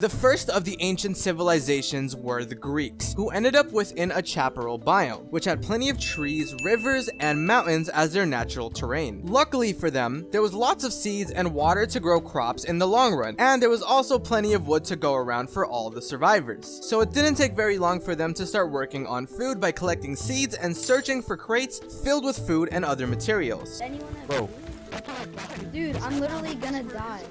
The first of the ancient civilizations were the Greeks, who ended up within a chaparral biome, which had plenty of trees, rivers, and mountains as their natural terrain. Luckily for them, there was lots of seeds and water to grow crops in the long run, and there was also plenty of wood to go around for all the survivors. So it didn't take very long for them to start working on food by collecting seeds and searching for crates filled with food and other materials. Bro. Dude, I'm literally gonna die.